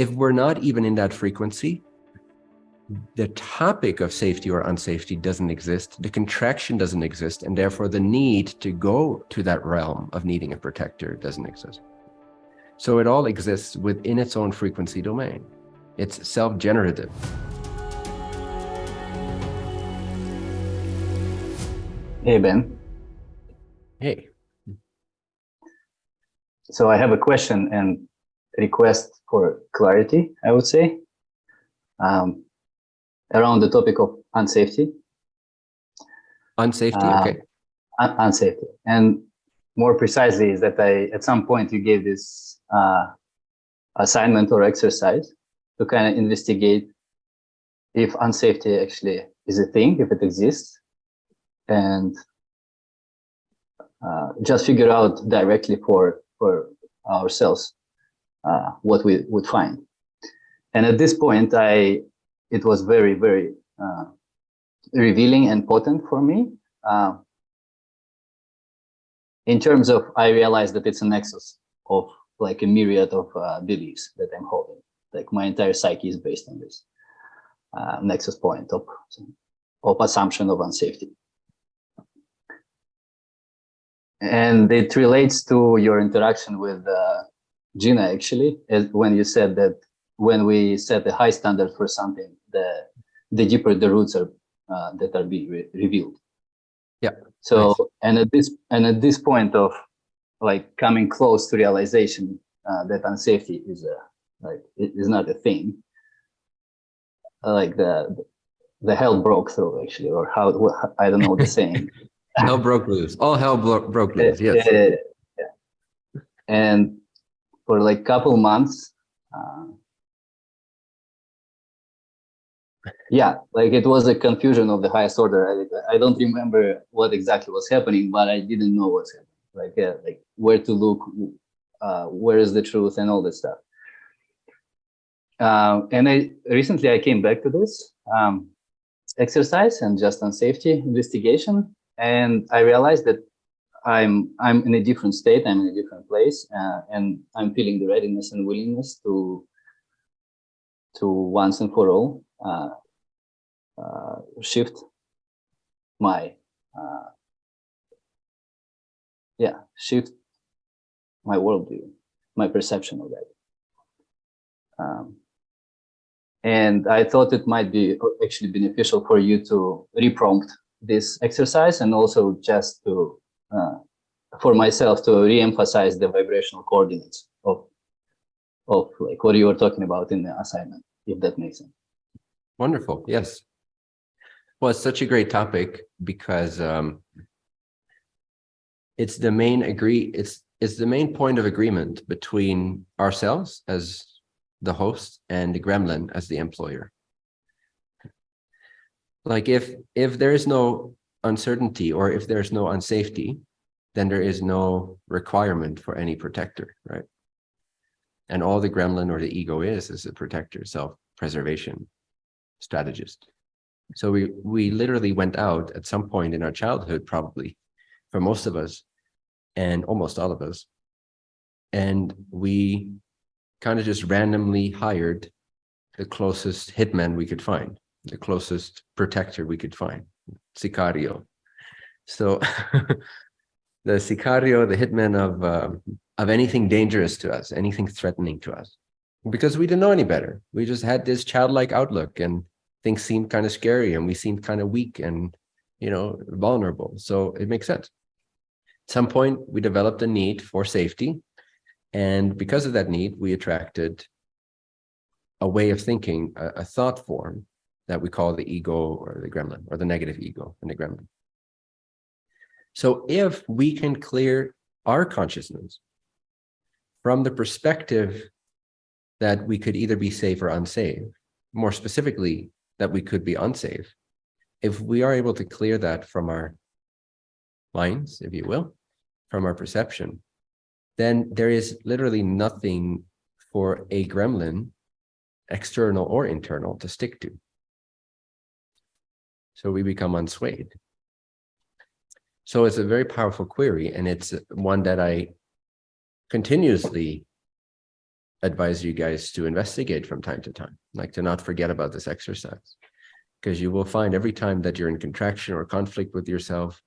If we're not even in that frequency, the topic of safety or unsafety doesn't exist, the contraction doesn't exist, and therefore the need to go to that realm of needing a protector doesn't exist. So it all exists within its own frequency domain. It's self-generative. Hey, Ben. Hey. So I have a question and request for clarity, I would say, um, around the topic of unsafety. Unsafety, Uh, okay. Un unsafety. And more precisely is that I, at some point you gave this uh, assignment or exercise to kind of investigate if unsafety actually is a thing, if it exists, and uh, just figure out directly for for ourselves uh, what we would find. And at this point, I it was very very uh, revealing and potent for me. Uh, in terms of, I realized that it's a nexus of like a myriad of uh, beliefs that I'm holding. Like my entire psyche is based on this uh, nexus point of of assumption of unsafety. And it relates to your interaction with uh, Gina, actually, when you said that when we set a high standard for something, the the deeper the roots are uh, that are being re revealed. Yeah. So nice. and at this and at this point of like coming close to realization uh, that unsafety is a like it is not a thing. Like the the hell broke through actually, or how I don't know the saying. hell broke loose. All hell bro broke loose, yes. Yeah, yeah. And for like couple months, uh, yeah, like it was a confusion of the highest order. I, I don't remember what exactly was happening, but I didn't know what's happening. Like, yeah, like where to look, uh, where is the truth, and all that stuff. Uh, and I recently I came back to this um, exercise and just on safety investigation, and I realized that I'm I'm in a different state. I'm in a different place, uh, and I'm feeling the readiness and willingness to to once and for all uh, uh, shift my uh, yeah shift my worldview, my perception of that. Um, and I thought it might be actually beneficial for you to reprompt this exercise and also just to for myself to re-emphasize the vibrational coordinates of of like what you were talking about in the assignment, if that makes sense. Wonderful. Yes. Well, it's such a great topic because um, it's the main agree. It's it's the main point of agreement between ourselves as the host and the gremlin as the employer. Like if if there is no uncertainty or if there's no unsafety, then there is no requirement for any protector, right? And all the gremlin or the ego is is a protector, self-preservation strategist. So we we literally went out at some point in our childhood, probably for most of us, and almost all of us, and we kind of just randomly hired the closest hitman we could find, the closest protector we could find, Sicario. So the Sicario, the hitman of uh, of anything dangerous to us, anything threatening to us, because we didn't know any better. We just had this childlike outlook and things seemed kind of scary and we seemed kind of weak and, you know, vulnerable. So it makes sense. At some point, we developed a need for safety. And because of that need, we attracted a way of thinking, a, a thought form that we call the ego or the gremlin or the negative ego and the gremlin. So if we can clear our consciousness from the perspective that we could either be safe or unsafe, more specifically, that we could be unsafe, if we are able to clear that from our minds, if you will, from our perception, then there is literally nothing for a gremlin, external or internal, to stick to. So we become unswayed. So it's a very powerful query, and it's one that I continuously advise you guys to investigate from time to time, like to not forget about this exercise. Because you will find every time that you're in contraction or conflict with yourself,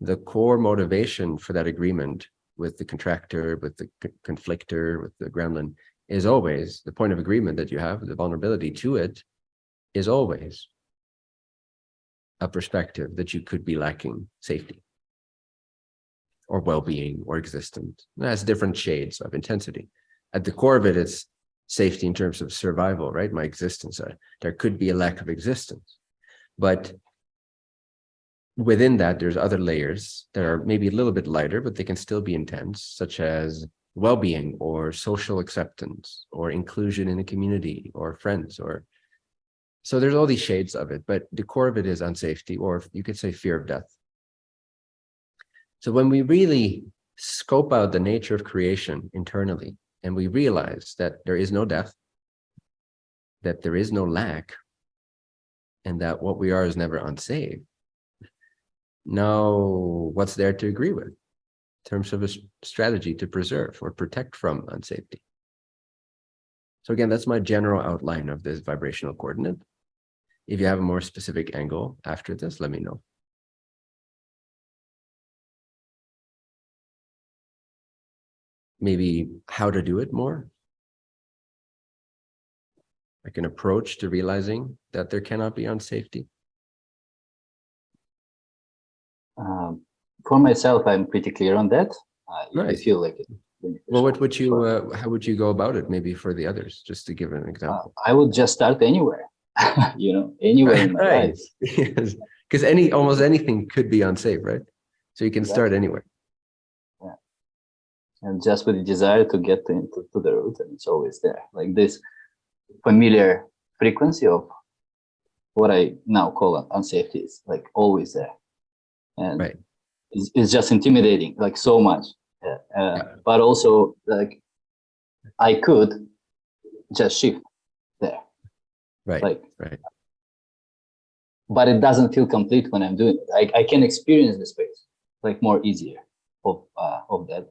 the core motivation for that agreement with the contractor, with the conflictor, with the gremlin is always the point of agreement that you have, the vulnerability to it is always a perspective that you could be lacking safety or well-being or existence. It has different shades of intensity. At the core of it, it's safety in terms of survival, right? My existence. Uh, There could be a lack of existence, but within that, there's other layers that are maybe a little bit lighter, but they can still be intense, such as well-being or social acceptance or inclusion in a community or friends or so there's all these shades of it, but the core of it is unsafety, or you could say fear of death. So when we really scope out the nature of creation internally, and we realize that there is no death, that there is no lack, and that what we are is never unsafe. Now, what's there to agree with in terms of a strategy to preserve or protect from unsafety? So again, that's my general outline of this vibrational coordinate. If you have a more specific angle after this, let me know. Maybe how to do it more. Like an approach to realizing that there cannot be unsafety. Um, for myself, I'm pretty clear on that. I, I Nice. feel like it. Well, what would you, uh, how would you go about it? Maybe for the others, just to give an Uh, example. I would just start anywhere, you know, anywhere in my Right. life. Yes, because any, almost anything could be unsafe, right? So you can start Exactly. anywhere. and just with the desire to get into to the root and it's always there like this familiar frequency of what i now call un- unsafety is like always there and Right. it's, it's just intimidating like so much uh, Yeah. but also like i could just shift Right, like right. but it doesn't feel complete when i'm doing it i, I can experience the space like more easier of uh, of that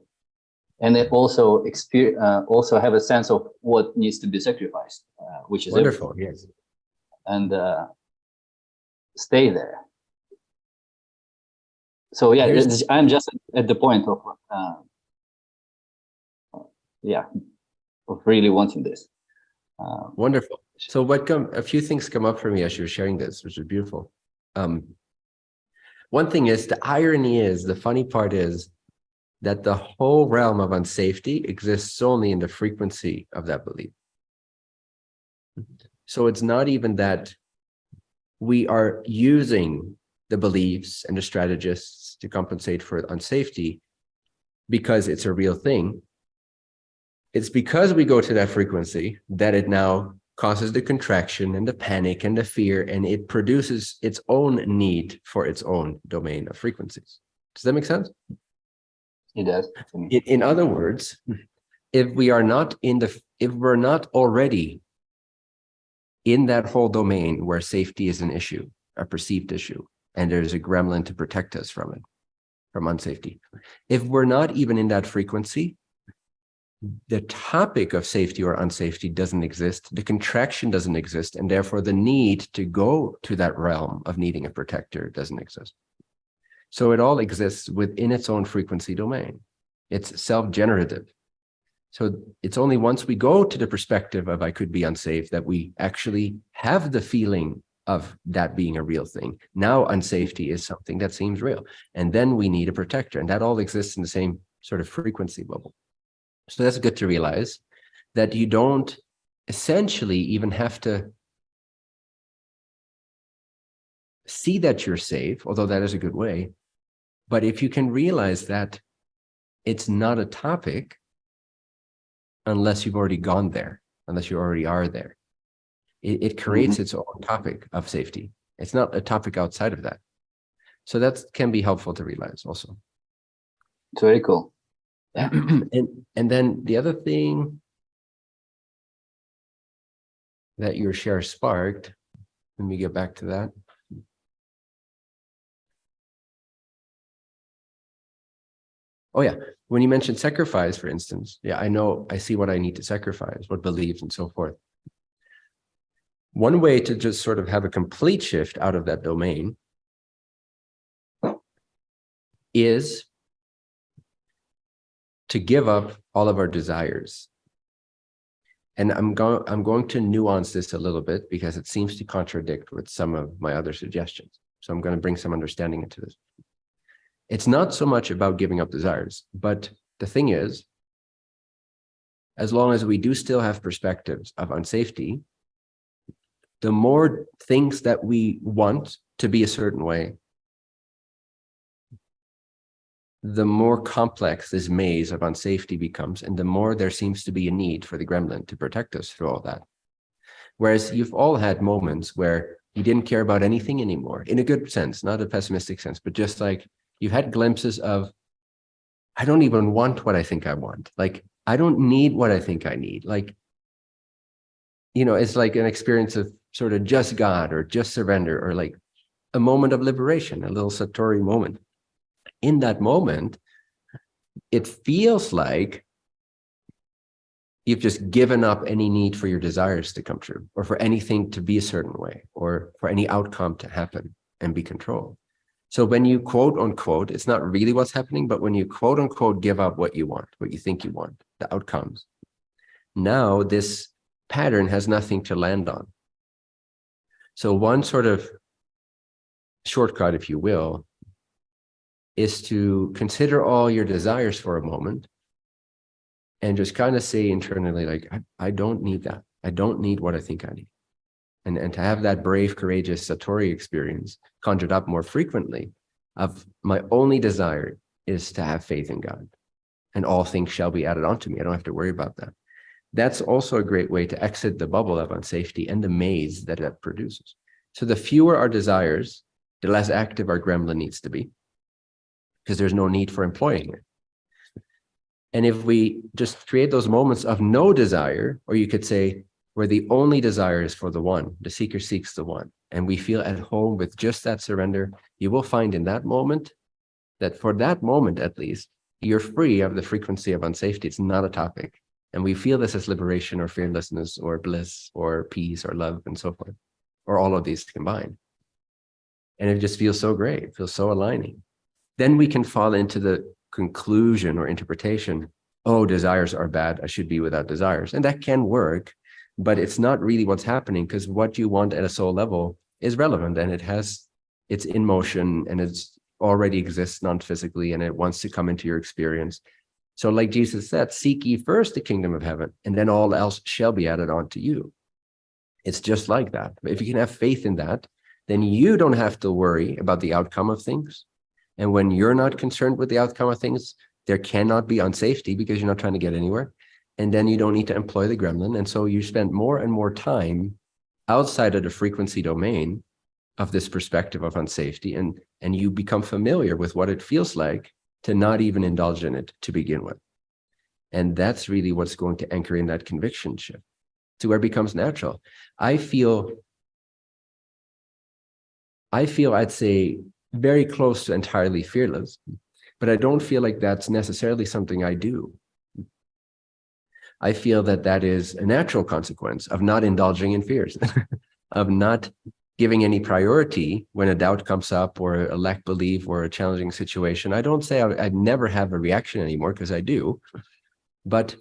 and then also experience uh, also have a sense of what needs to be sacrificed uh, which is everything. Wonderful, yes. and uh, stay there so yeah Here's- i'm just at the point of uh, yeah of really wanting this um, Wonderful. So what come, a few things come up for me as you were sharing this, which is beautiful. Um, one thing is the irony is, the funny part is that the whole realm of unsafety exists only in the frequency of that belief. So it's not even that we are using the beliefs and the strategists to compensate for unsafety because it's a real thing. It's because we go to that frequency that it now causes the contraction and the panic and the fear, and it produces its own need for its own domain of frequencies. Does that make sense? it does. In, in other words, if we are not in the, if we're not already in that whole domain where safety is an issue, a perceived issue, and there's a gremlin to protect us from it, from unsafety. If we're not even in that frequency, the topic of safety or unsafety doesn't exist, the contraction doesn't exist, and therefore the need to go to that realm of needing a protector doesn't exist. So it all exists within its own frequency domain. It's self-generative. So it's only once we go to the perspective of I could be unsafe that we actually have the feeling of that being a real thing. Now unsafety is something that seems real. And then we need a protector and that all exists in the same sort of frequency bubble. So that's good to realize that you don't essentially even have to see that you're safe, although that is a good way. But if you can realize that it's not a topic unless you've already gone there, unless you already are there. It, it creates mm-hmm. its own topic of safety. It's not a topic outside of that. So that can be helpful to realize also. it's very cool. and and then the other thing that your share sparked, let me get back to that. Oh, yeah. When you mentioned sacrifice, for instance, yeah, I know, I see what I need to sacrifice, what beliefs and so forth. One way to just sort of have a complete shift out of that domain is to give up all of our desires. And I'm going, I'm going to nuance this a little bit because it seems to contradict with some of my other suggestions. So I'm going to bring some understanding into this. It's not so much about giving up desires, but the thing is, as long as we do still have perspectives of unsafety, the more things that we want to be a certain way, the more complex this maze of unsafety becomes, and the more there seems to be a need for the gremlin to protect us through all that. Whereas you've all had moments where you didn't care about anything anymore, in a good sense, not a pessimistic sense, but just like you've had glimpses of, I don't even want what I think I want. Like, I don't need what I think I need. Like, you know, it's like an experience of sort of just God or just surrender or like a moment of liberation, a little Satori moment. In that moment, it feels like you've just given up any need for your desires to come true or for anything to be a certain way or for any outcome to happen and be controlled. So when you quote unquote, it's not really what's happening, but when you quote unquote give up what you want, what you think you want, the outcomes, now this pattern has nothing to land on. So one sort of shortcut, if you will, is to consider all your desires for a moment and just kind of say internally, like, I, I don't need that. I don't need what I think I need. And, and to have that brave, courageous Satori experience conjured up more frequently of my only desire is to have faith in God and all things shall be added onto me. I don't have to worry about that. That's also a great way to exit the bubble of unsafety and the maze that it produces. So the fewer our desires, the less active our gremlin needs to be because there's no need for employing it. And if we just create those moments of no desire, or you could say, where the only desire is for the one, the seeker seeks the one, and we feel at home with just that surrender, you will find in that moment that for that moment, at least, you're free of the frequency of unsafety. It's not a topic. And we feel this as liberation or fearlessness or bliss or peace or love and so forth, or all of these combined. And it just feels so great, it feels so aligning. Then we can fall into the conclusion or interpretation, oh, desires are bad, I should be without desires. And that can work, but it's not really what's happening because what you want at a soul level is relevant and it has, it's in motion and it's already exists non-physically and it wants to come into your experience. So like Jesus said, seek ye first the kingdom of heaven and then all else shall be added on to you. It's just like that. If you can have faith in that, then you don't have to worry about the outcome of things. And when you're not concerned with the outcome of things, there cannot be unsafety because you're not trying to get anywhere. And then you don't need to employ the gremlin. And so you spend more and more time outside of the frequency domain of this perspective of unsafety. And, and you become familiar with what it feels like to not even indulge in it to begin with. And that's really what's going to anchor in that conviction shift to where it becomes natural. I feel, I feel I'd say very close to entirely fearless, but I don't feel like that's necessarily something I do. I feel that that is a natural consequence of not indulging in fears, of not giving any priority when a doubt comes up or a lack belief or a challenging situation. I don't say I, I never have a reaction anymore because I do, but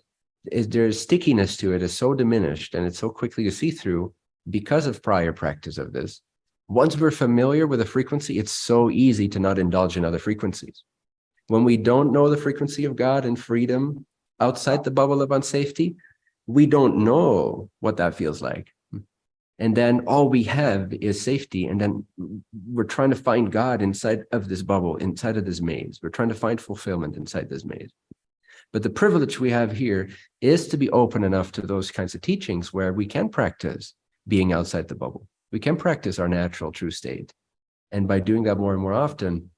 there's stickiness to it is so diminished and it's so quickly to see through because of prior practice of this. Once we're familiar with a frequency, it's so easy to not indulge in other frequencies. When we don't know the frequency of God and freedom outside the bubble of unsafety, we don't know what that feels like. And then all we have is safety. And then we're trying to find God inside of this bubble, inside of this maze. We're trying to find fulfillment inside this maze. But the privilege we have here is to be open enough to those kinds of teachings where we can practice being outside the bubble. We can practice our natural true state. And by doing that more and more often,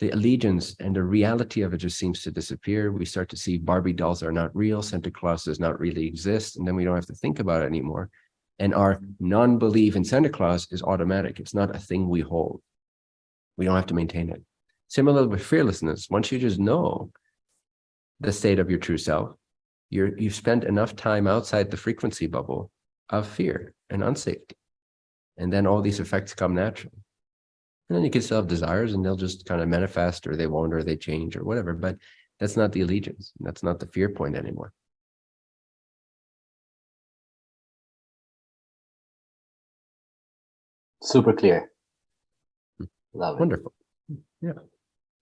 the allegiance and the reality of it just seems to disappear. We start to see Barbie dolls are not real, Santa Claus does not really exist, and then we don't have to think about it anymore. And our non-belief in Santa Claus is automatic. It's not a thing we hold. We don't have to maintain it. Similar with fearlessness, once you just know the state of your true self, you're, you've spent enough time outside the frequency bubble of fear and unsafety. And then all these effects come naturally. And then you can still have desires and they'll just kind of manifest or they won't or they change or whatever, but that's not the allegiance. That's not the fear point anymore. Super clear. Hmm. Love it. Wonderful. Yeah.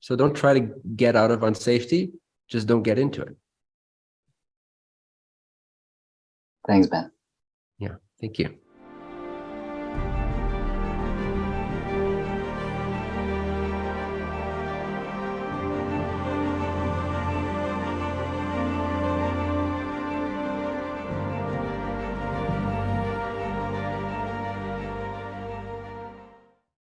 So don't try to get out of unsafety, just don't get into it. Thanks, Ben. Yeah, thank you.